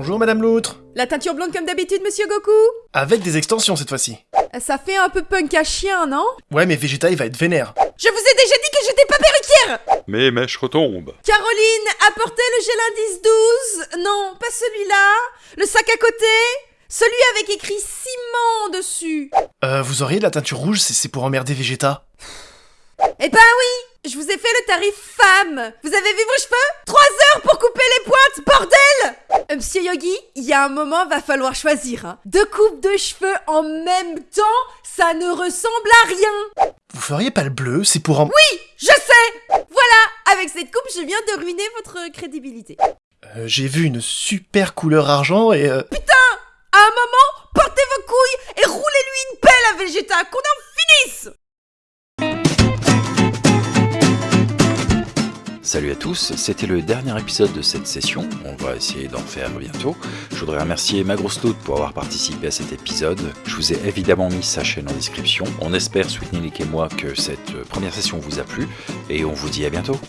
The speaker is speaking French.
Bonjour Madame Loutre. La teinture blonde comme d'habitude, monsieur Goku. Avec des extensions cette fois-ci. Ça fait un peu punk à chien, non? Ouais mais Vegeta il va être vénère. Je vous ai déjà dit que j'étais pas perruquière! Mes mèches retombent. Caroline, apportez le gel indice 12 Non, pas celui-là. Le sac à côté. Celui avec écrit ciment dessus. Euh, vous auriez de la teinture rouge, c'est c'est pour emmerder Vegeta. Eh ben oui! Je vous ai fait le tarif femme. Vous avez vu vos cheveux? 3 heures pour couper les pointes, Il y a un moment, va falloir choisir. Hein. Deux coupes de cheveux en même temps, ça ne ressemble à rien Vous feriez pas le bleu, c'est pour en... Je sais Voilà Avec cette coupe, je viens de ruiner votre crédibilité. Euh, J'ai vu une super couleur argent et... euh, À un moment, portez vos couilles et roulez-lui une pelle à Vegeta, qu'on en finisse Salut à tous, c'était le dernier épisode de cette session, on va essayer d'en faire bientôt. Je voudrais remercier ma grosse Loot pour avoir participé à cet épisode. Je vous ai évidemment mis sa chaîne en description. On espère, Sweetnick et moi, que cette première session vous a plu, et on vous dit à bientôt.